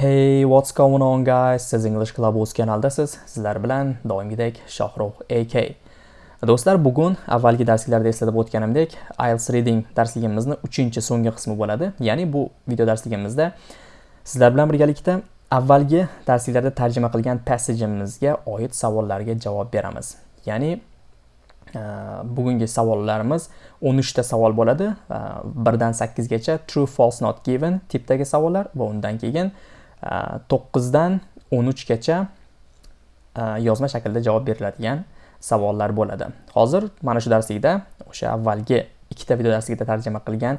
Hey, what's going on guys? Siz English Club o'z kanaldasiz. Sizlar bilan doimgidek Shohrux AK. Do'stlar, bugun avvalgi darsliklarda eslatib o'tganimdek, IELTS reading darsligimizni 3-chi so'nggi qismi bo'ladi. Ya'ni bu video darsligimizda sizlar bilan birgalikda avvalgi darsliklarda tarjima qilgan passajimizga oid savollarga javob beramiz. Ya'ni e, bugungi savollarimiz 13 ta savol bo'ladi. E, 1 dan 8 gacha true false not given tipdagi savollar va undan keyin 9 dan 13 gacha yozma shaklda javob beriladigan savollar bo'ladi. Hozir mana shu darslikda o'sha avvalgi ikkita video darsligida tarjima qilgan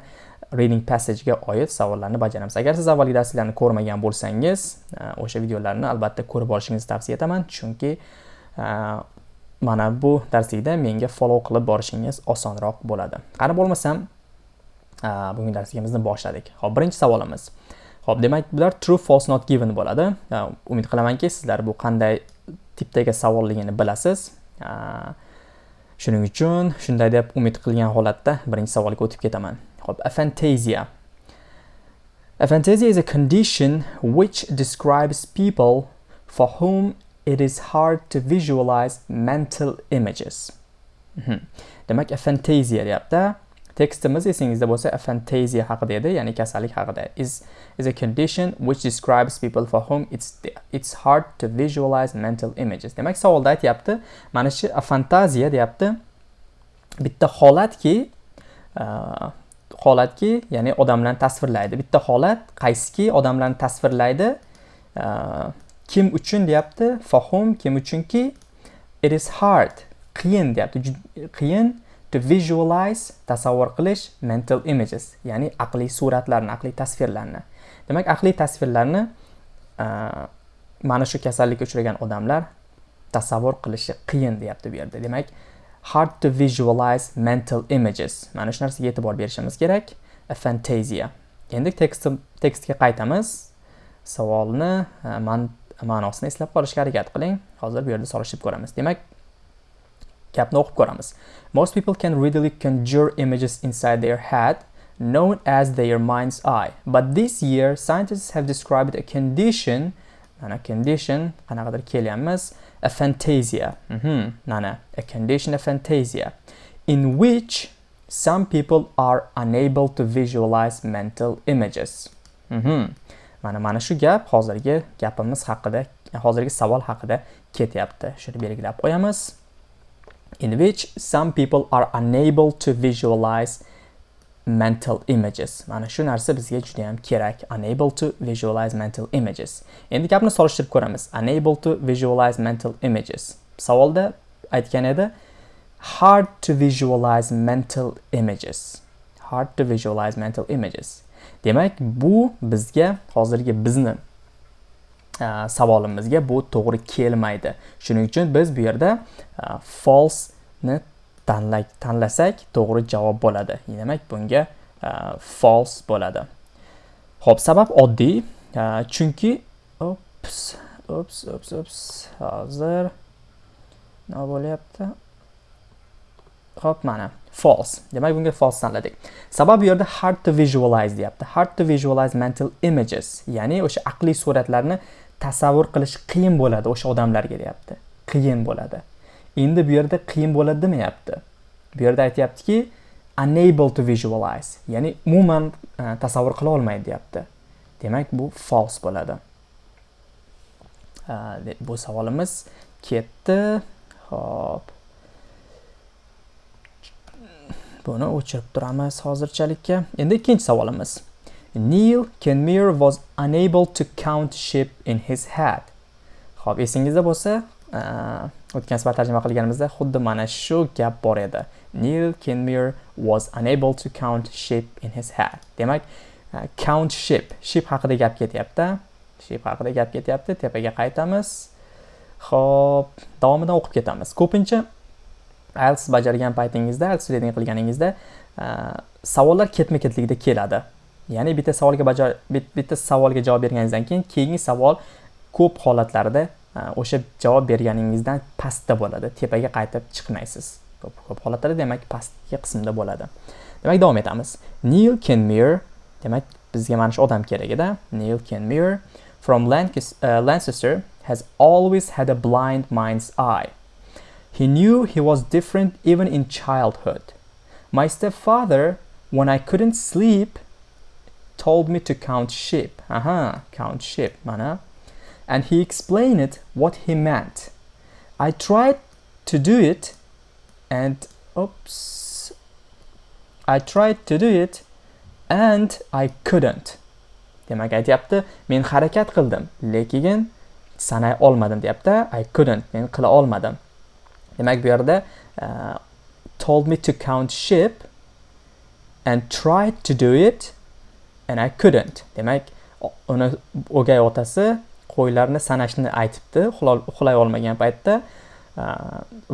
reading passage ga oid savollarni bajaramiz. Agar siz avvalgi darsliklarni ko'rmagan bo'lsangiz, e, o'sha videolarni albatta ko'rib olishingizni tavsiya etaman, chunki e, mana bu darslikda menga follow qilib borishingiz osonroq bo'ladi. Qani bo'lmasam, e, bugungi darsligimizni boshladik. Xo'p, birinchi savolimiz. Xo'p, demak, bular true false not given bo'ladi. Umid qilamanki, sizlar bu qanday tipdagi savolligini bilasiz. shuning uchun shunday deb umid qilgan holatda birinchi savolga o'tib ketaman. Xo'p, aphantasia. Aphantasia is a condition which describes people for whom it is hard to visualize mental images. Mhm. Demak aphantasia deyapti. Tekstimiz esingizda bo'lsa aphantasia haqida edi ya'ni kasallik haqida. Is is a condition which describes people for whom it's it's hard to visualize mental images. Demak savolda aytyapti. Mana shu fantaziya deyapti. Bitta holatki uh, holatki ya'ni odamlarni tasvirlaydi. Bitta holat qaysiki odamlarni tasvirlaydi? Uh, kim uchun deyapti? Fahum kim uchunki? It is hard qiyin deyapti. Qiyin to visualize tasavvur qilish mental images ya'ni aqliy suratlarni aqliy tasvirlarni. Demak aqliy tasvirlarni mana shu kasallikka uchragan odamlar tasavvur qilishi qiyin deyapti bu yerda. Demak hard to visualize mental images mana shu narsaga e'tibor berishimiz kerak. A fantasia. Endi tekst tekstga qaytamiz. Savolni ma'nosini eslab qolishga harakat qiling. Hozir bu yerda solishtirib ko'ramiz. Demak gapni o'qib ko'ramiz. Most people can readily conjure images inside their head. Known as their mind's eye. But this year scientists have described a condition mana condition qanaqadir a fantasia. Mm-hmm. Mana a condition of fantasia in which some people are unable to visualize mental images. Mm-hmm. Mana mana shu gap hozirgi gapimiz haqida hozirgi savol haqida ketyapti. Shuni belgilab qo'yamiz. In which some people are unable to visualize mental images. Mana shu narsa bizga juda ham kerak. Unable to visualize mental images. Endi gapni solishtirib ko'ramiz. Unable to visualize mental images. Savolda aytgan edi hard to visualize mental images. Hard to visualize mental images. Demak bu bizga hozirgi bizni savolimizga bu to'g'ri kelmaydi. Shuning uchun biz bu yerda false ni tanlasak to'g'ri javob bo'ladi. Demak bunga e, false bo'ladi. Ho'p sabab oddiy. E, chunki ops ops ops ops hozir nima bo'lyapti? Ho'p mana false. Demak bunga false tanladik. Sabab bu yerda hard to visualize deyapti. Hard to visualize mental images ya'ni o'sha aqliy suratlarni tasavvur qilish qiyin bo'ladi o'sha odamlarga deyapti. Qiyin bo'ladi. Endi bu yerda qiyin bo'ladi demayapti. Bu yerda aytyaptiki unable to visualize ya'ni umuman e, tasavvur qila olmaydi deyapti. Demak bu false bo'ladi. E, bu savolimiz ketdi. Ho'p buni o'chirib turamiz hozirchalikka. Endi ikkinchi savolimiz. Neil Kenmir was unable to count sheep in his head. Xo'p, esingizda bo'lsa, e, o'tgan safar tarjima qilganimizda xuddi mana shu gap bor edi. Neil Kenmure was unable to count sheep in his head. Demak, e, count sheep, sheep haqida gap ketyapti. Sheep haqida gap ketyapti. Tepaga qaytamiz. Xo'p, davomidan o'qib ketamiz. Ko'pincha IELTS bajargan paytingizda, IELTS reading qilganingizda e, savollar ketma-ketlikda keladi. ya'ni bitta savolga bajar bitta savolga javob berganingizdan keyin keyingi savol ko'p holatlarda o'sha javob berganingizdan pastda bo'ladi tepaga qaytib chiqmaysiz ko'p ko'p holatlarda demak pastki qismda bo'ladi demak davom etamiz neil kenmir demak bizga mana shu odam kerak edi neil kenmure from Lancas- uh, Lancaster has always had a blind mind's eye. He knew he was different even in childhood. My stepfather, when I couldn't sleep, told me to count sheep. Aha, count sheep, mana. And he explained it what he meant. I tried to do it and oops. I tried to do it and I couldn't. Demak aytyapti, men harakat qildim, lekin sanay olmadim deyapti. I couldn't, men qila olmadim. Demak bu yerda uh, told me to count sheep and tried to do it and I couldn't. Demak uni o'gay otasi qo'ylarni sanashni aytibdi uxlay olmagan paytda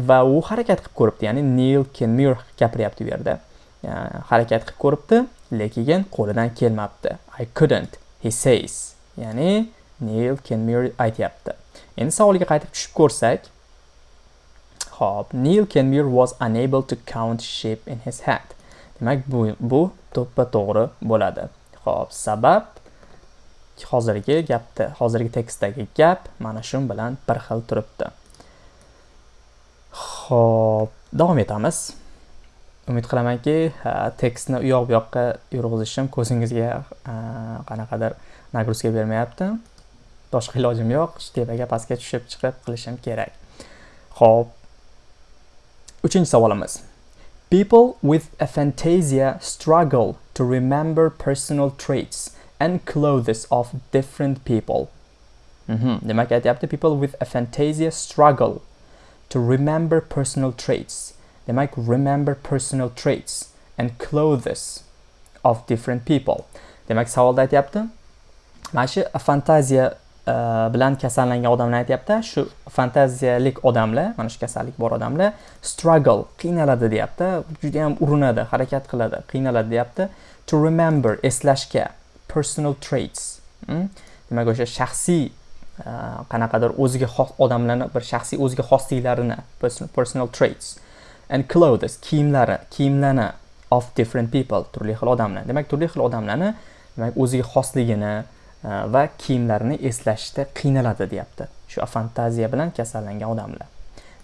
va u harakat qilib ko'ribdi ya'ni nil kenmir gapiryapti bu yerda. Harakat qilib ko'ribdi lekin qo'lidan kelmabdi. I couldn't he says. Ya'ni nil kenmir aytyapti. Endi savolga qaytib tushib ko'rsak Hop, Neil kenmir was unable to count sheep in his head Demak, bu bu to'ppa to'g'ri bo'ladi. Hop, sabab hozirgi gapda, hozirgi tekstdagi gap mana shu bilan bir xil turibdi. Hop, davom etamiz. Umid qilamanki, tekstni u yoq bu yoqqa yurg'izishim ko'zingizga qanaqadir nagruzka bermayapti. Boshqa ilojim yo'q, tepaga pastga tushib chiqib qilishim kerak. Hop, Uchinchi savolimiz. People with aphantasia struggle to remember personal traits and clothes of different people. Mm -hmm. Demak aytyapti people with aphantasia struggle to remember personal traits. Demak remember personal traits and clothes of different people. Demak savolda aytyapti. Mana shu afantaziya uh, bilan kasallangan odamlar aytyapti shu fantaziyalik odamlar mana shu kasallik bor odamlar struggle qiynaladi deyapti juda ham urinadi harakat qiladi qiynaladi deyapti to remember eslashga personal traits hmm? demak o'sha shaxsiy uh, qanaqadir o'ziga xos odamlarni bir shaxsiy o'ziga xosliklarini personal traits and clothes kiyimlari kiyimlarni of different people turli xil odamlar. Demak turli xil odamlarni demak o'ziga xosligini uh, va kiyimlarini eslashda qiynaladi deyapti. Shu fantaziya bilan kasallangan odamlar.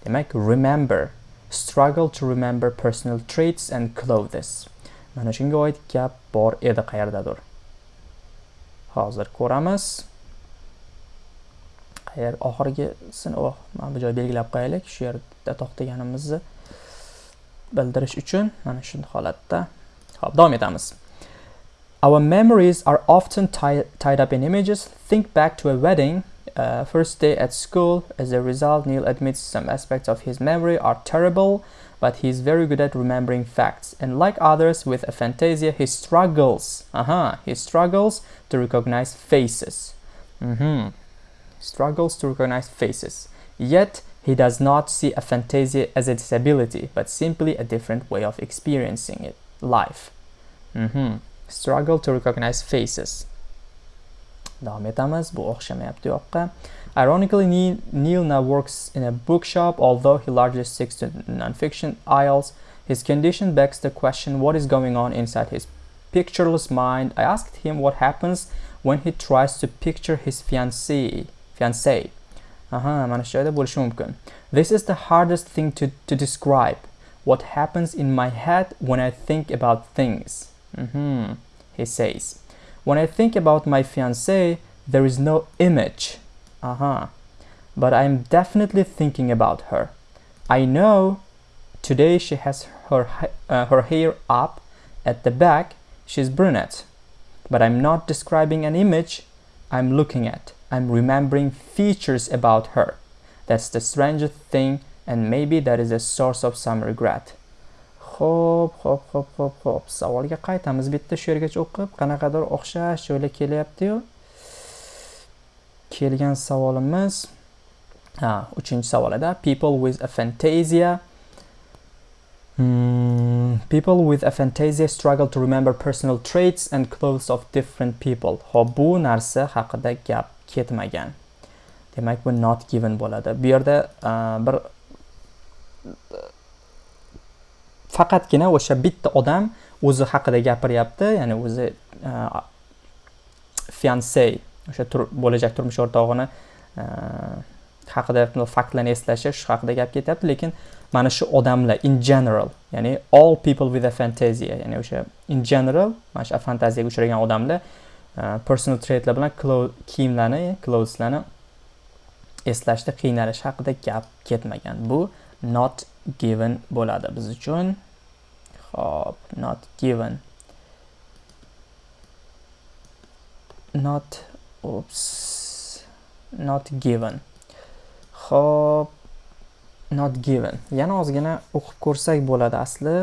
Demak remember struggle to remember personal traits and clothes. Mana shunga oid gap bor edi qayerdadir. Hozir ko'ramiz. Qayer oxirgisini oh mana bu joy belgilab qo'yaylik. Shu yerda to'xtaganimizni bildirish uchun mana shu holatda. Ho'p davom etamiz. Our memories are often tie tied up in images. Think back to a wedding, uh, first day at school. As a result, Neil admits some aspects of his memory are terrible, but he's very good at remembering facts. And like others with aphantasia, he struggles. Uh -huh, he struggles to recognize faces. Mm -hmm. Struggles to recognize faces. Yet, he does not see aphantasia as a disability, but simply a different way of experiencing it, life. Mm -hmm. struggle to recognize faces davom etamiz bu o'xshamayapti yoqqa ironically neil now works in a bookshop although he largely sticks to non-fiction aisles. His condition begs the question what is going on inside his pictureless mind? I asked him what happens when he tries to picture his fiancée fiancée aha mana this is the hardest thing to, to describe. What happens in my head when i think about things. Mm -hmm he says. When I think about my fiancée, there is no image. Uh-huh. But I'm definitely thinking about her. I know today she has her, uh, her hair up at the back. She's brunette. But I'm not describing an image I'm looking at. I'm remembering features about her. That's the strangest thing and maybe that is a source of some regret. Xo'p, xo'p, xo'p, xo'p, xo'p. Savolga qaytamiz. Bitta shu yergacha o'qib, qanaqadir o'xshash joylar kelyapti-yu. Kelgan savolimiz ha, 3-savolida people with a fantasia Hmm, people with a struggle to remember personal traits and clothes of different people. Xo'p, bu narsa haqida gap ketmagan. Demak, bu not given bo'ladi. Bu yerda bir faqatgina o'sha bitta odam o'zi haqida gapiryapti ya'ni o'zi e, fiansey o'sha bo'lajak turmush o'rtog'ini e, haqida faktlarni eslashi shu haqida gap ketyapti. Lekin mana shu odamlar in general ya'ni all people with a fantasia ya'ni o'sha in general mana shu fantaziyaga uchragan odamlar e, personal traitlar bilan kiyimlarni clotheslarni eslashda qiynalish haqida gap ketmagan. Bu not given bo'ladi biz uchun. Uh, not given not oops not given Xo'p, not given. Yana ozgina o'qib ko'rsak bo'ladi asli.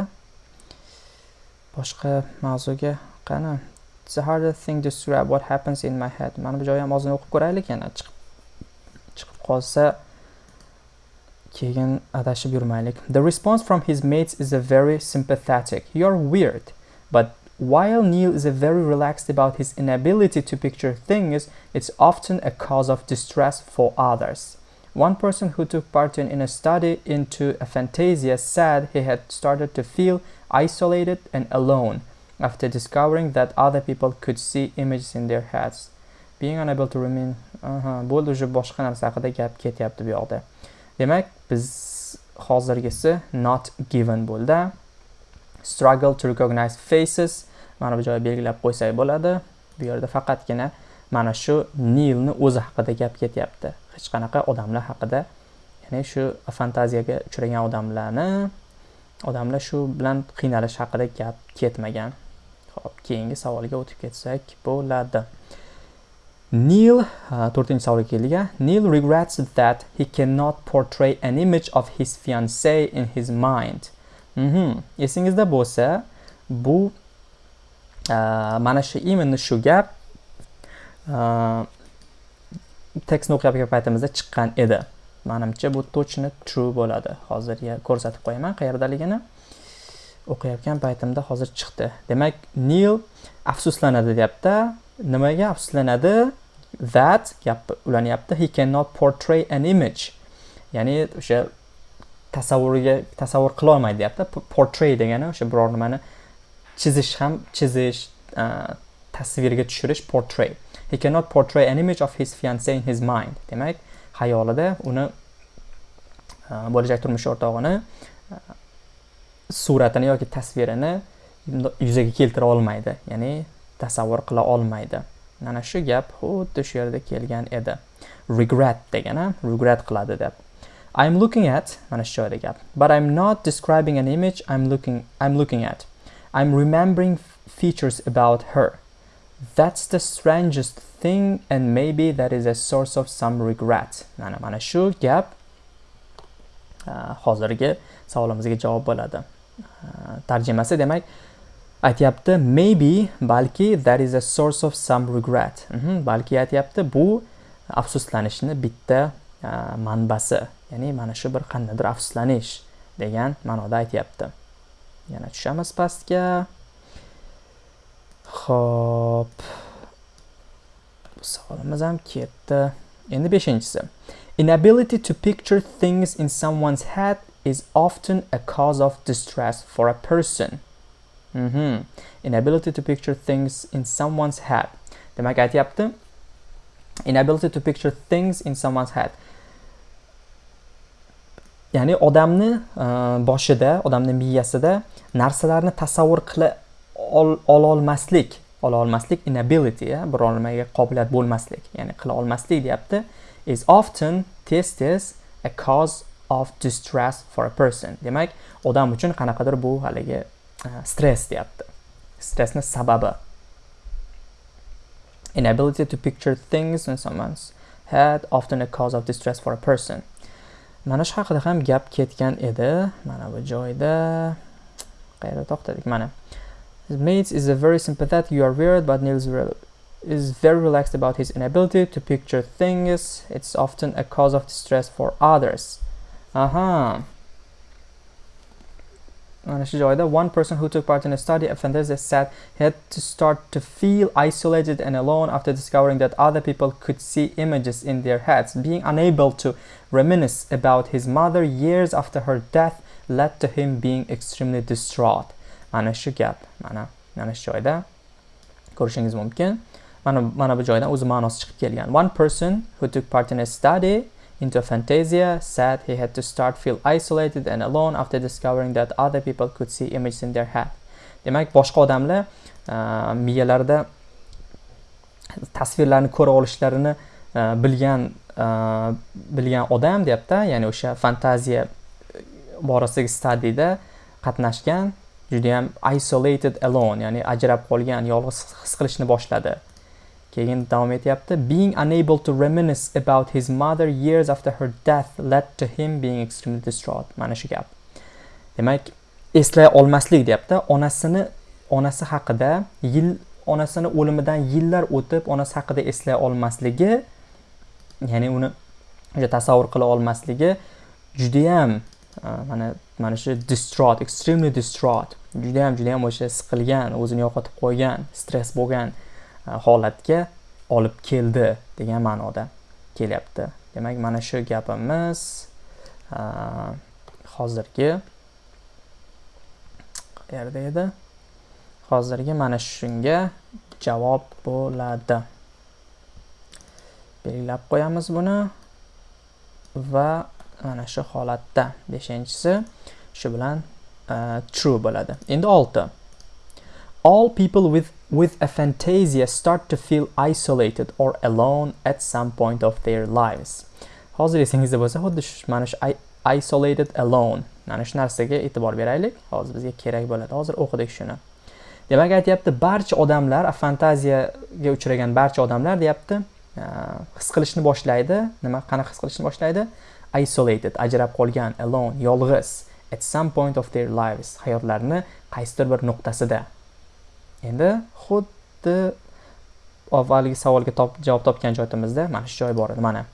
Boshqa mavzuga qani. It's a harder thing to describe what happens in my head. Mana bu joyi ham ozgina o'qib ko'raylik yana chiqib chiqib qolsa keyin adashib yurmaylik. The response from his mates is a very sympathetic. You're weird. But while Neil is a very relaxed about his inability to picture things, it's often a cause of distress for others. One person who took part in, in a study into a fantasia said he had started to feel isolated and alone after discovering that other people could see images in their heads. Being unable to remain... Aha, bo'ldi уже boshqa narsa haqida gap ketyapti bu yoqda. Demak, biz hozirgisi not given bo'ldi. Struggle to recognize faces. Mana bu joyga belgilab qo'ysak bo'ladi. Bu yerda faqatgina mana shu Nilni o'zi haqida gap ketyapti. hech qanaqa odamlar haqida ya'ni shu fantaziyaga uchragan odamlarni odamlar shu bilan qiynalish haqida gap ketmagan ho'p keyingi savolga o'tib ketsak bo'ladi Neil uh, to'rtinchi savolga keldik Neil regrets that he cannot portray an image of his fiance in his mind. Mm -hmm. esingizda bo'lsa bu uh, mana shu именно shu gap uh, tekstni o'qiyotgan paytimizda chiqqan edi. Manimcha bu точно true bo'ladi. Hozir ko'rsatib qo'yaman qayerdaligini. O'qiyotgan paytimda hozir chiqdi. Demak Neil afsuslanadi deyapti. Nimaga afsuslanadi? That gap ulanyapti he cannot portray an image. Ya'ni o'sha tasavvuriga tasavvur qilolmaydi deyapti. Portray degani o'sha biror nimani chizish ham chizish tasvirga tushirish portray. He cannot portray an image of his fiance in his mind. Demak xayolida uni bo'lajak turmush o'rtog'ini suratini yoki tasvirini yuzaga keltira olmaydi. Ya'ni tasavvur qila olmaydi. Mana shu gap xuddi shu yerda kelgan edi. Regret degani regret qiladi deb. I'm looking at mana shu joyda gap. But I'm not describing an image I'm looking I'm looking at. I'm remembering features about her. That's the strangest thing and maybe that is a source of some regret. Mana mana shu gap uh, hozirgi savolimizga javob bo'ladi. Uh, Tarjimasi demak aytyapti maybe balki that is a source of some regret. Mhm, balki aytyapti bu afsuslanishni bitta manbasi. Ya'ni mana shu bir qandaydir afsuslanish degan ma'noda aytyapti. Yana tushamiz pastga. Xo'p. Bu savolimiz ham ketdi. Endi 5-inchisi. Inability to picture things in someone's head is often a cause of distress for a person. Mm -hmm. Inability to picture things in someone's head. Demak aytyapti. Inability to picture things in someone's head. Ya'ni odamni uh, boshida, odamni miyasida narsalarni tasavvur qila ololmaslik ola olmaslik inability biror nimaga qobiliyat bo'lmaslik ya'ni qila olmaslik deyapti is often tez tez a cause of distress for a person demak odam uchun qanaqadir bu haligi stress deyapti stressni sababi inability to picture things in someone's head often a cause of distress for a person mana shu haqida ham gap ketgan edi mana bu joyda qayerda to'xtadik mana His mates is a very sympathetic, you are weird, but Nils is very relaxed about his inability to picture things. It's often a cause of distress for others. Aha. One person who took part in a study of fantasy said he had to start to feel isolated and alone after discovering that other people could see images in their heads. Being unable to reminisce about his mother years after her death led to him being extremely distraught. mana shu gap mana mana joyda ko'rishingiz mumkin mana bu one person who took part in a study into fantasia said he had to start feel isolated and alone after discovering that other people could see images in their head. Demak boshqa odamlar uh, miyalarida tasvirlarni ko'ra olishlarini uh, bilgan uh, bilgan odam deyapti ya'ni o'sha fantaziya borasidagi stadiyada qatnashgan judayam isolated alone ya'ni ajrab qolgan yolg'iz his qilishni boshladi. Keyin davom etyapti. Being unable to reminisce about his mother years after her death led to him being extremely distraught. Mana shu gap. Demak eslay olmaslik deyapti. Onasini onasi haqida yil onasini o'limidan yillar o'tib onasi haqida eslay olmasligi ya'ni uni o'sha tasavvur qila olmasligi judayam mana mana shu distraught extremely distraught. Judayam judayam o'sha siqilgan o'zini yo'qotib qo'ygan stress bo'lgan E, holatga olib keldi degan ma'noda kelyapti. Demak mana shu gapimiz e, hozirgi qayerda edi? Hozirgi mana shunga javob bo'ladi. Belgilab qo'yamiz buni va mana shu holatda beshinchisi shu bilan uh, true bo'ladi. Endi olti. All people with with a fantasia start to feel isolated or alone at some point of their lives. Hozir esingizda bo'lsa xuddi mana shu isolated alone. Mana shu narsaga e'tibor beraylik. Hozir bizga kerak bo'ladi. Hozir o'qidik shuni. Demak aytyapti barcha odamlar fantaziyaga uchragan barcha odamlar deyapti his qilishni boshlaydi. Nima qanaqa his qilishni boshlaydi? Isolated ajrab qolgan alone yolg'iz at some point of their lives hayotlarini qaysidir bir nuqtasida. Endi xuddi avvalgi savolga top, javob topgan joyimizda mana shu joy bor edi. Mana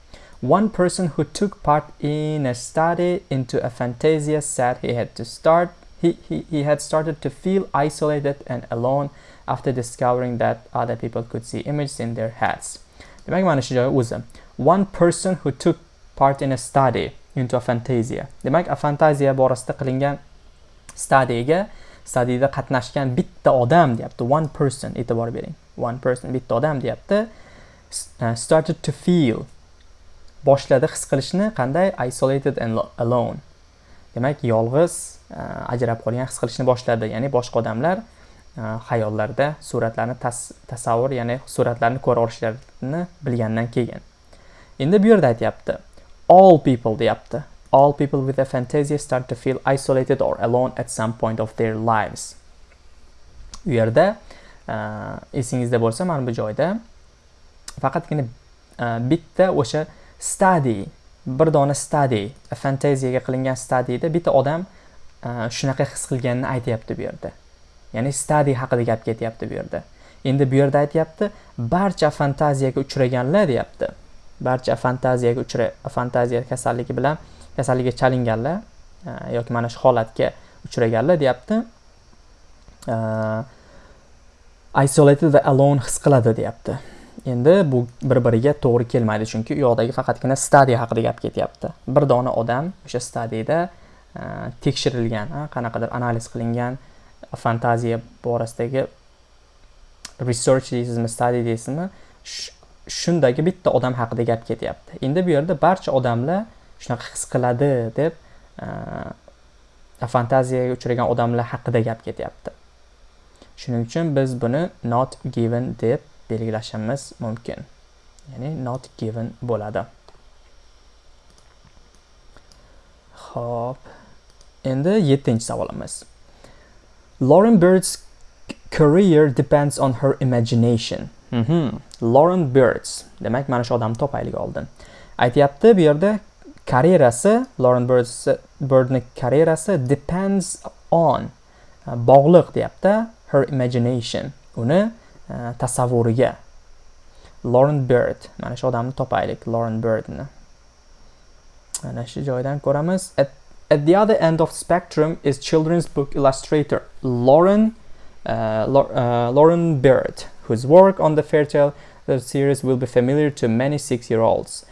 one person who took part in a study into a fantasia said he had to start he, he, he had started to feel isolated and alone after discovering that other people could see images in their heads. Demak mana shu joyi o'zi. One person who took part in a study into a fantasia. Demak a fantaziya borasida qilingan studyga studyda qatnashgan bitta odam deyapti. One person e'tibor bering. One person bitta odam deyapti. E, started to feel. Boshladi his qilishni qanday? Isolated and alone. Demak yolg'iz e, ajrab qolgan his qilishni boshladi. Ya'ni boshqa odamlar e, xayollarida suratlarni tasavvur ya'ni suratlarni ko'ra olishlarini bilgandan keyin. Endi bu yerda aytyapti. All people deyapti. All people with a start to feel isolated or alone at some point of their lives. U yerda uh, esingizda bo'lsa mana bu joyda faqatgina uh, bitta o'sha study bir dona study fantaziyaga qilingan studyda bitta odam uh, shunaqa his qilganini aytyapti bu yerda. Ya'ni study haqida gap ketyapti bu yerda. Endi bu yerda aytyapti barcha fantaziyaga uchraganlar deyapti. Barcha fantaziyaga uchra fantaziya kasalligi bilan kasallikka chalinganlar e, yoki mana shu holatga uchraganlar deyapti. E, isolated va alone his qiladi deyapti. Endi bu bir biriga to'g'ri kelmaydi chunki u yoqdagi faqatgina stadiya haqida gap ketyapti. Bir dona odam o'sha stadiyada e, tekshirilgan qanaqadir analiz qilingan fantaziya borasidagi research deysizmi study deysizmi shundagi bitta odam haqida gap ketyapti. Endi bu yerda barcha odamlar shunaqa his qiladi deb e, fantaziyaga uchragan odamlar haqida gap ketyapti. Shuning uchun biz buni not given deb belgilashimiz mumkin. Ya'ni not given bo'ladi. Ho'p endi yettinchi savolimiz. Lauren bird's career depends on her imagination. Mm -hmm. lauren birds. Demak mana shu odamni topaylik oldin. Aytyapti bu yerda karyerasi Lauren Birdni karyerasi depends on e, bog'liq deyapti her imagination uni uh, tasavvuriga. Lauren Bird mana shu odamni topaylik Lauren Birdni. Mana shu joydan ko'ramiz. At, at the other end of spectrum is children's book illustrator Lauren uh, uh, Lauren Bird whose work on the Fairytale series will be familiar to many six-year-olds.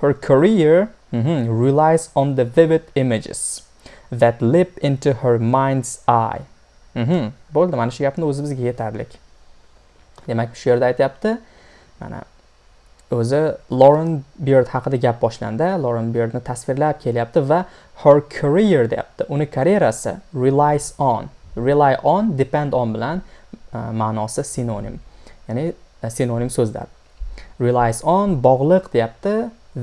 Her career mm-hmm, relies on the vivid images that leap into her mind's eye. Mm-hmm. Bo'ldi, mana shu gapni o'zi bizga yetarlik. demak shu yerda aytyapti mana o'zi Lauren Beard haqida gap boshlandi Lauren Beardni tasvirlab kelyapti va her career deyapti uni karyerasi relies on rely on depend on bilan uh, ma'nosi sinonim ya'ni uh, sinonim so'zlar relies on bog'liq deyapti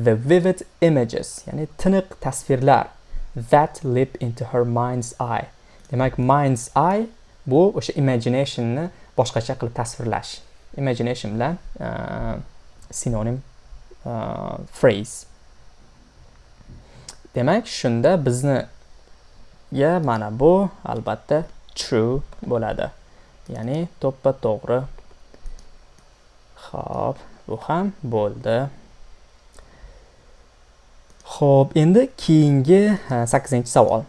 the vivid images ya'ni tiniq tasvirlar that leap into her mind's eye. Demak mind's eye bu o'sha imaginationni boshqacha qilib tasvirlash. Imagination bilan uh, sinonim uh, phrase. Demak shunda bizni ya mana bu albatta true bo'ladi. Ya'ni to'ppa to'g'ri. Xo'p, bu ham bo'ldi. Xo'p, endi keyingi 8-savol.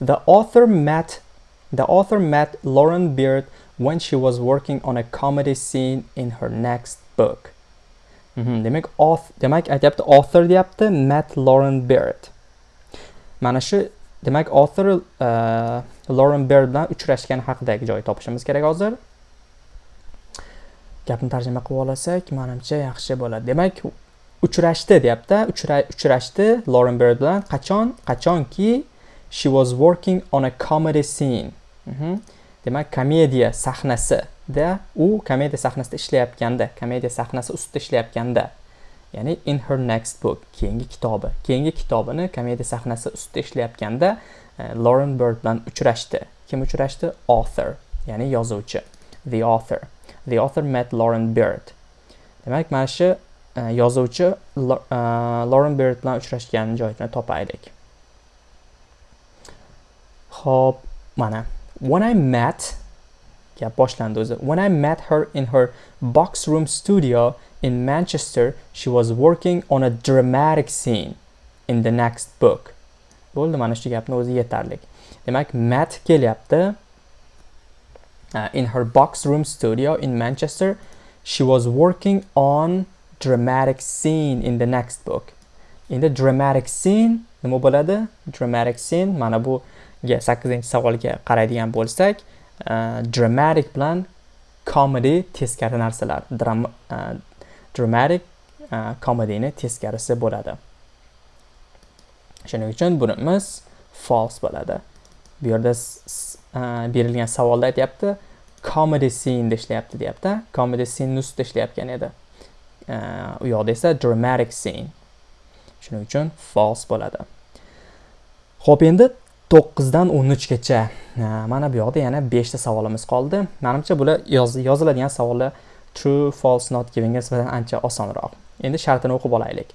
The author met the author met Lauren Beard when she was working on a comedy scene in her next book. Mm -hmm. Demak, author, demak aytyapti author deyapti met Lauren Beard. Mana shu demak author uh, Lauren Beard bilan uchrashgani haqidagi joy topishimiz kerak hozir. Gapni tarjima qilib olsak, menimcha yaxshi bo'ladi. Demak, uchrashdi deyapti. Uchrashdi Lauren Bird bilan. Qachon? Qachonki? She was working on a comedy scene. Mm -hmm. demak komediya sahnasida u komediya sahnasida ishlayotganda komediya sahnasi ustida ishlayotganda ya'ni in her next book keyingi kitobi keyingi kitobini komediya sahnasi ustida ishlayotganda uh, Lauren Bird bilan uchrashdi. Kim uchrashdi? Author ya'ni yozuvchi the author. The author met Lauren Bird. Demak mana shu E, yozuvchi e, Lauren Bird bilan uchrashgan joyini topaylik. Xo'p, mana when I met gap boshlandi o'zi. When I met her in her box room studio in Manchester, she was working on a dramatic scene in the next book. Bo'ldi, mana shu gapni o'zi yetarli. Demak, met kelyapti. Uh, in her box room studio in Manchester, she was working on dramatic scene in the next book. Endi dramatic scene nima bo'ladi? Dramatic scene mana bu 8 savolga qaraydigan bo'lsak uh, dramatic bilan comedy teskari narsalar Dram uh, dramatic uh, comedyni teskarisi bo'ladi. Shuning uchun bunimiz false bo'ladi. Bu yerda berilgan savolda aytyapti comedy scene ishlayapti deyapti. Comedy scene ustida ishlayotgan edi. U yoqda esa dramatic scene. Shuning uchun false bo'ladi. Ho'p endi to'qqizdan o'n uchgacha mana bu yoqda yana beshta savolimiz qoldi. Manimcha bular yoziladigan savollar true false not givingga nisbatan ancha osonroq. Endi shartini o'qib olaylik.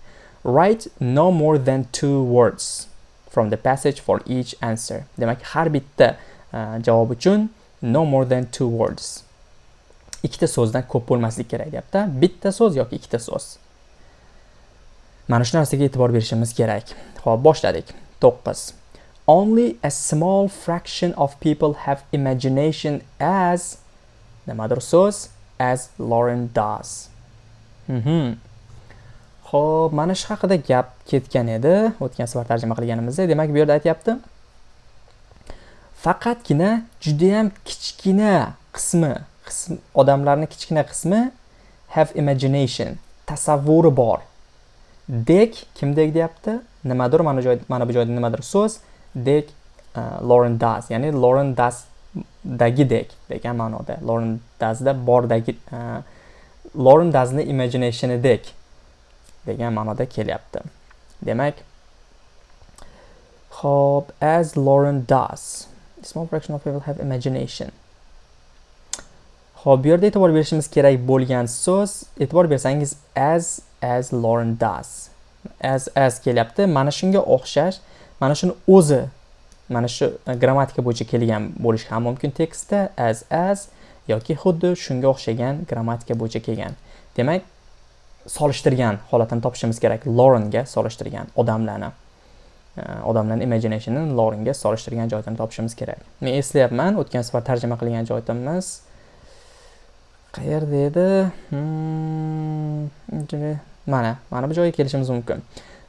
Write no more than two words from the passage for each answer. Demak har bitta javob uchun no more than two words. Ikkita so'zdan ko'p bo'lmaslik kerak deyapti bitta so'z yoki ikkita so'z? Mana shu narsaga e'tibor berishimiz kerak. Ho'p boshladik. To'qqiz. Only a small fraction of people have imagination as nimadir so'z? As Lauren does. Mhm. Ho'p mana shu haqida gap ketgan edi. O'tgan safar tarjima qilganimizda. Demak bu yerda aytyapti. Faqatgina judayam kichkina qismi qism odamlarni kichkina qismi have imagination tasavvuri bor. Dek kimdek deyapti? Nimadir mana joy mana bu joyda nimadir so'z. Dek uh, Lauren ya'ni Lauren Das dagidek degan ma'noda. Lauren Dasda bordagi uh, Lauren doesni imaginationidek degan ma'noda kelyapti. Demak Hope as Lauren does small fraction of people have imagination. Xo'p, bu yerda e'tibor berishimiz kerak bo'lgan so'z, e'tibor bersangiz as as Lauren does. As as kelyapti. Mana shunga o'xshash, mana shuni o'zi mana shu e, grammatika bo'yicha kelgan bo'lishi ham mumkin tekstda as as yoki xuddi shunga o'xshagan grammatika bo'yicha kelgan. Demak, solishtirgan holatini topishimiz kerak. Laurenga solishtirgan odamlarni. E, odamlarni imaginationni Laurenga solishtirgan joydan topishimiz kerak. Men eslayapman, o'tgan safar tarjima qilgan joyimiz qayerda edi hmm, mana mana bu joyga kelishimiz mumkin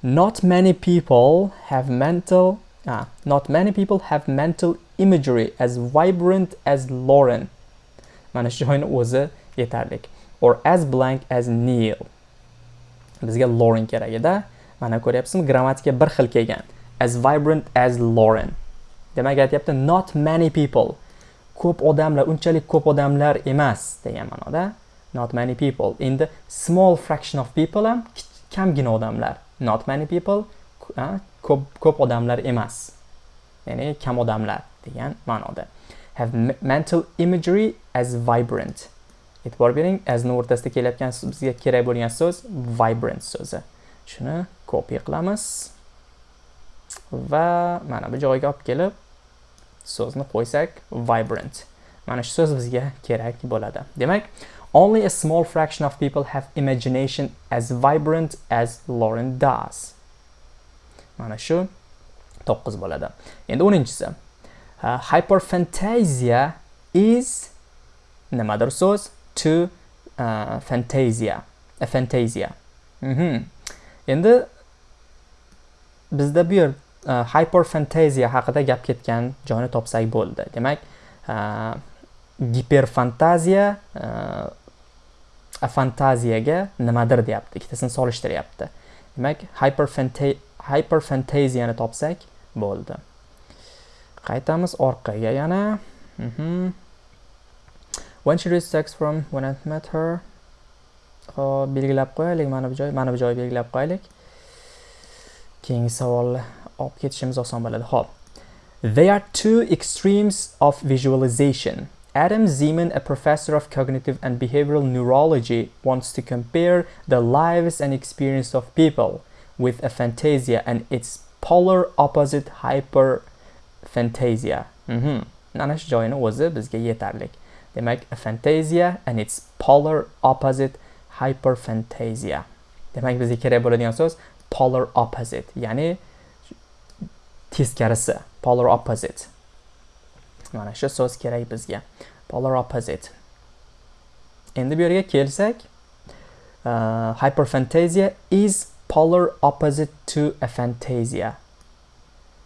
not many people have mental ah, not many people have mental imagery as vibrant as Lauren mana shu joyni o'zi yetarli or as blank as Neil. Bizga Lauren kerak edi. Mana ko'ryapsizmi, grammatika bir xil kelgan. As vibrant as Lauren. Demak, aytyapti not many people. Ko'p odamlar, unchalik ko'p odamlar emas degan ma'noda. Not many people. Endi small fraction of people ham kamgina odamlar. Not many people, ko'p ko'p odamlar emas. Ya'ni kam odamlar degan ma'noda. Have mental imagery as vibrant. E'tibor bering, asni o'rtasida kelayotgan bizga kerak bo'lgan so'z vibrant so'zi. Shuni copy qilamiz va mana bu joyga olib kelib so'zni qo'ysak vibrant. Mana shu so'z bizga kerak bo'ladi. Demak, only a small fraction of people have imagination as vibrant as Lauren does. Mana shu 9 bo'ladi. Endi 10-chisi. Uh, hyperphantasia is nimadir so'z to uh, fantasia. A fantasia. Mm -hmm. Endi bizda bu yer uh, hyperfantasia haqida gap ketgan joyni topsak bo'ldi. Demak, e, uh, giperfantaziya uh, e, fantaziyaga nimadir deyapti. Ikkitasini solishtiryapti. Demak, hyperfantaziyani topsak bo'ldi. Qaytamiz orqaga yana. Mm -hmm. When she reached sex from when I met her. hop belgilab qo'yaylik mana bu joy, mana bu joyni belgilab qo'yaylik. Keyingi savolni They are two extremes of visualization. Adam Zeman, a professor of cognitive and behavioral neurology, wants to compare the lives and experience of people with a fantasia and its polar opposite hyperphantasia. Mhm. Mana shu joyini o'zi bizga. Demak, a fantasia and its polar opposite hyper hyperphantasia. Demak, bizga kerak bo'ladigan so'z polar opposite, ya'ni teskarisi, polar opposite. Mana shu so'z kerak bizga. Polar opposite. Endi bu yerga kelsak, uh, hyperphantasia is polar opposite to a fantasia.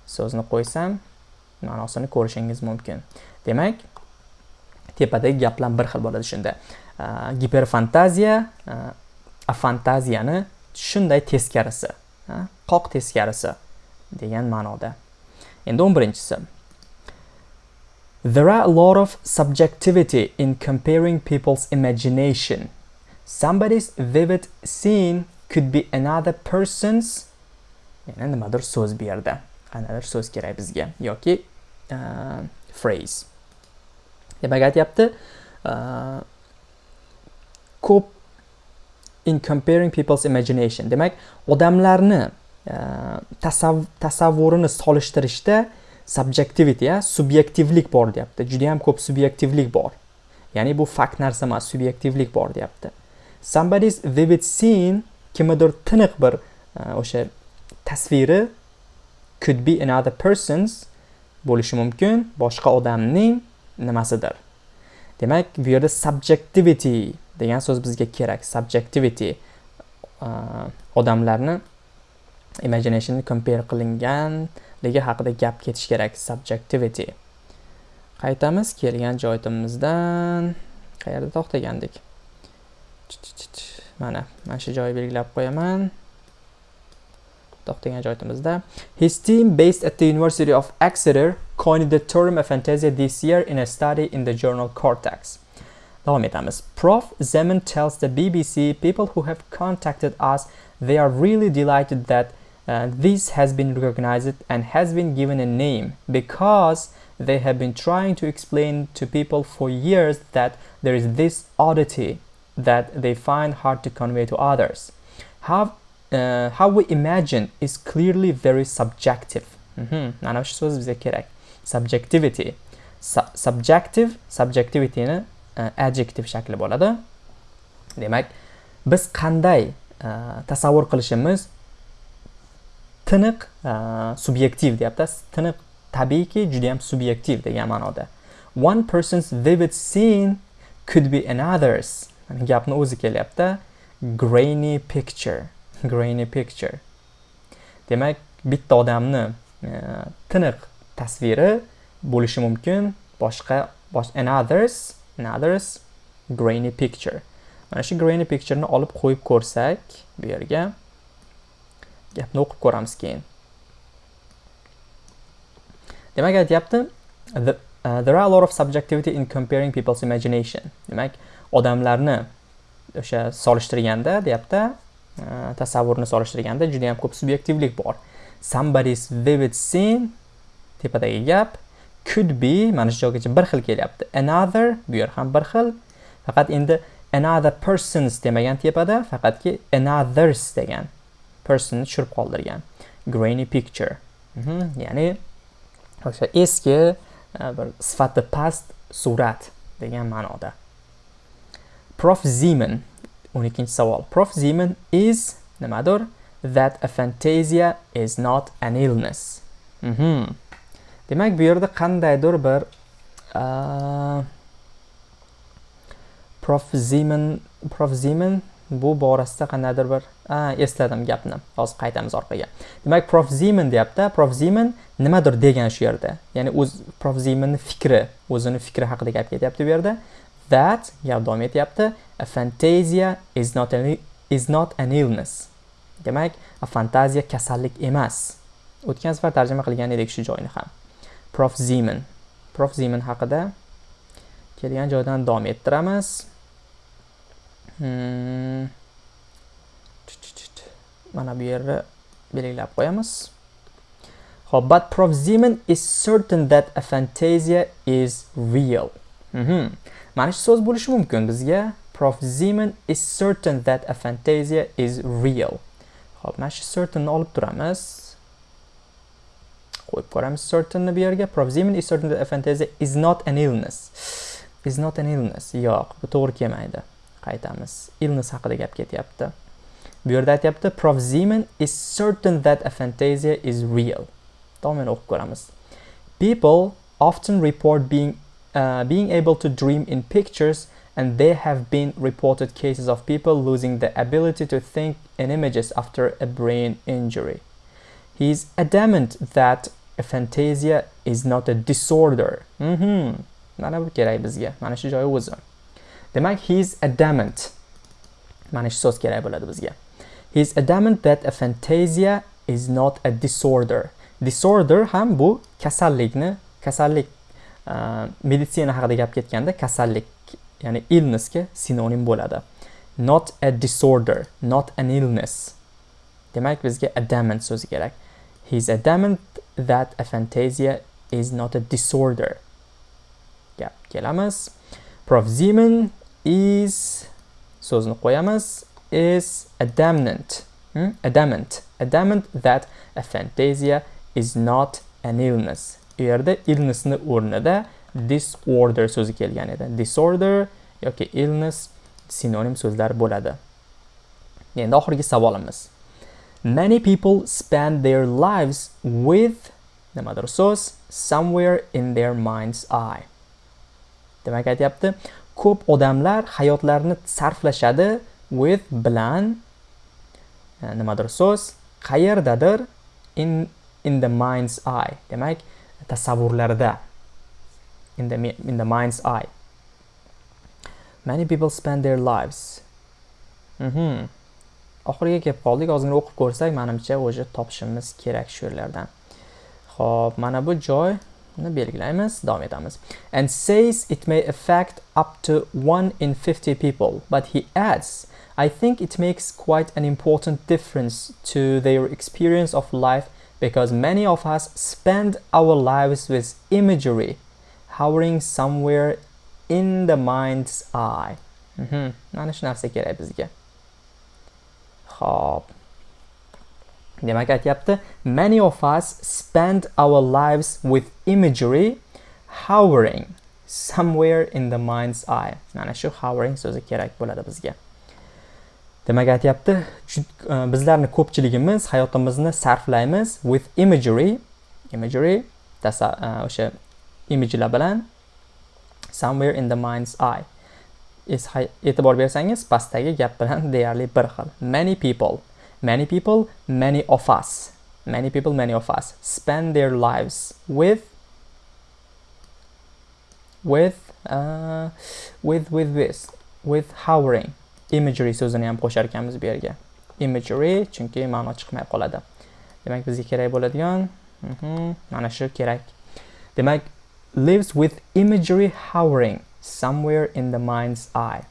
So'zni qo'ysam, ma'nosini ko'rishingiz mumkin. Demak, tepadagi gaplar bir xil bo'ladi shunda. Uh, giperfantaziya uh, afantaziyani shunday teskarisi, uh, qoq teskarisi degan ma'noda. Endi 11-chisi. There are a lot of subjectivity in comparing people's imagination. Somebody's vivid scene could be another person's yana nimadir so'z bu yerda qanaqadir so'z kerak bizga yoki uh, phrase demak aytyapti uh, ko'p in comparing people's imagination demak odamlarni Э, tasav tasavvurini solishtirishda subjectivity ya subyektivlik bor deyapti. Juda ham ko'p subyektivlik bor. Ya'ni bu fakt narsa emas subyektivlik bor deyapti. Somebody's vivid scene kimnidir tiniq bir e, o'sha tasviri could be another person's bo'lishi mumkin boshqa odamning nimasidir. Demak bu yerda subjectivity degan so'z bizga kerak. Subjectivity e, odamlarni imagination compare qilinganligi haqida gap ketish kerak subjectivity. Qaytamiz kelgan joyimizdan qayerda to'xtagandik? Mana mana shu joyni belgilab qo'yaman. To'xtagan joyimizda. His team based at the university of exeter coined the term aphantasia this year in a study in the journal cortex. Davom etamiz. Prof. Zemin tells the bbc people who have contacted us they are really delighted that uh, this has been recognized and has been given a name because they have been trying to explain to people for years that there is this oddity that they find hard to convey to others. How, uh, how we imagine is clearly very subjective. Mm-hmm. Mana shu so'z bizga kerak. Subjectivity. Su subjective, subjectivityni uh, adjective shakli bo'ladi. Demak, biz qanday uh, tasavvur qilishimiz tiniq e, subyektiv deyapti. Tiniq tabiiyki juda ham subyektiv degan ma'noda. One person's vivid scene could be another's. gapni o'zi kelyapti grainy picture grainy picture demak bitta odamni e, tiniq tasviri bo'lishi mumkin boshqa bosh anothers anothers grainy picture mana shu grainy pictureni olib qo'yib ko'rsak bu yerga gapni o'qib ko'ramiz keyin. Demak aytyapti the, uh, there are a lot of subjectivity in comparing people's imagination. Demak odamlarni o'sha solishtirganda deyapti uh, tasavvurni solishtirganda juda yam ko'p subyektivlik bor. Somebody's vivid scene tepadagi gap could be mana shu joygacha bir xil kelyapti. Another bu yer ham bir xil. Faqat endi another persons demagan tepada faqatki anothers degan. Personni tushirib qoldirgan. Grainy picture. Mm -hmm. ya'ni o'sha eski e, bir sifati past surat degan ma'noda. Prof. Zeman 12 savol. Prof. Zeman is nimadir? That a fantasia is not an illness. Mm -hmm. demak bu yerda qandaydir bir uh, prof. Zeman prof. Zeman bu borasida qandaydir bir esladim gapni. Hozir qaytamiz orqaga. Demak prof. Zimen deyapti. Prof. Zimen nimadir degan shu yerda. Ya'ni o'z prof. Zemanni fikri o'zini fikri haqida gap ketyapti bu yerda. That gap davom etyapti. A fantasia is not an, is not an illness. Demak a fantaziya kasallik emas. O'tgan safar tarjima qilgan edik shu joyni ham. Prof. Zimen prof. Zimen haqida kelgan joydan davom ettiramiz. Hmm. mana bu yerni belgilab qo'yamiz Hop, but Prof. Zeman is certain that a fantasia is real. Mana shu so'z bo'lishi mumkin bizga. Prof. Zeman is certain that a fantasia is real. Hop, mana shu certainni olib turamiz. Qo'yib ko'ramiz certainni bu yerga. Prof. Zeman is certain that a fantasia is not an illness. Is not an illness. Yo'q, bu to'g'ri kelmaydi. Qaytamiz. Illness haqida gap ketyapti. Bu yerda aytyapti Prof. Zeman is certain that a fantasia is real. davom o'qib ko'ramiz people often report being uh, being able to dream in pictures and there have been reported cases of people losing the ability to think in images after a brain injury he is adamant that a fantasia is not a disorder mm -hmm. mana bu kerak bizga mana shu joyi o'zi demak he is adamant mana shu so'z kerak bo'ladi bizga. He is adamant that a fantasia is not a disorder. Disorder ham bu kasallikni kasallik uh, meditsina haqida gap ketganda kasallik ya'ni illnessga sinonim bo'ladi. Not a disorder not an illness. Demak bizga adamant so'zi kerak. He is adamant that a fantasia is not a disorder. Gap kelamiz. Prof. Zeman is so'zni qo'yamiz. Is adamant hmm? adamant adamant that aphantasia is not an illness. U yerda illnessni o'rnida disorder so'zi kelgan edi. Disorder yoki illness sinonim so'zlar bo'ladi. Endi oxirgi savolimiz. Many people spend their lives with nimadir so'z somewhere in their mind's eye. Demak aytyapti ko'p odamlar hayotlarini sarflashadi with bilan eh, nimadir so'z qayerdadir in in the mind's eye demak tasavvurlarida in the in the mind's eye. Many people spend their lives mhm oxiriga kelib qoldik ozgina o'qib ko'rsak manimcha уже topishimiz kerak shu yerlardan. Ho'p mana bu joy joyni belgilaymiz davom etamiz and says it may affect up to 1 in 50 people but he adds I think it makes quite an important difference to their experience of life because many of us spend our lives with imagery hovering somewhere in the mind's eye. Shu narsa kerak bizga. Xo'p. Demak aytyapti, many of us spend our lives with imagery hovering somewhere in the mind's eye. Mana shu hovering so'zi kerak bo'ladi bizga. demak aytyapti e, bizlarni ko'pchiligimiz hayotimizni sarflaymiz with imagery imagery e, o'sha imijlar bilan somewhere in the mind's eye e'tibor bersangiz pastdagi gap bilan deyarli bir xil many people many people many of us many people many of us spend their lives with with uh, with with this with hovering imagery so'zini ham qo'shar ekanmiz bu yerga. Imagery chunki ma'no chiqmay qoladi. Demak bizga kerak bo'ladigan mhm, mana shu kerak. Demak lives with imagery hovering somewhere in the mind's eye.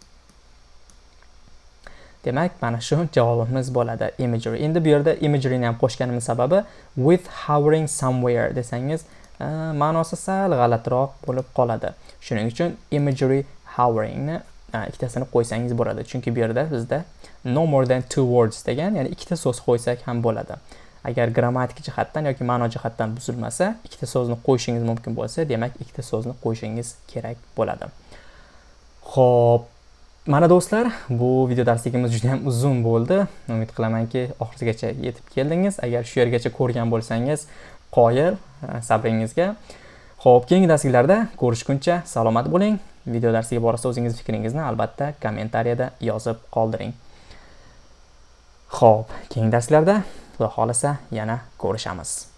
Demak mana shu javobimiz bo'ladi. Imagery. Endi bu yerda imageryni ham qo'shganimiz sababi with hovering somewhere desangiz e, ma'nosi sal g'alatiroq bo'lib qoladi. Shuning uchun imagery hoveringni e, ikkitasini qo'ysangiz bo'ladi. Chunki bu yerda bizda no more than two words degan ya'ni ikkita so'z qo'ysak ham bo'ladi. Agar grammatik jihatdan yoki ma'no jihatdan buzilmasa ikkita so'zni qo'yishingiz mumkin bo'lsa demak ikkita so'zni qo'yishingiz kerak bo'ladi. Ho'p mana do'stlar bu video darsligimiz juda ham uzun bo'ldi. Umid qilamanki oxirigacha yetib keldingiz. Agar shu yergacha ko'rgan bo'lsangiz qoyil e, sabringizga. Ho'p keyingi darsliklarda ko'rishguncha salomat bo'ling. Video darsiga borasida o'zingiz fikringizni albatta kommentariyada yozib qoldiring. Ho'p keyingi darslarda xudo xohlasa yana ko'rishamiz.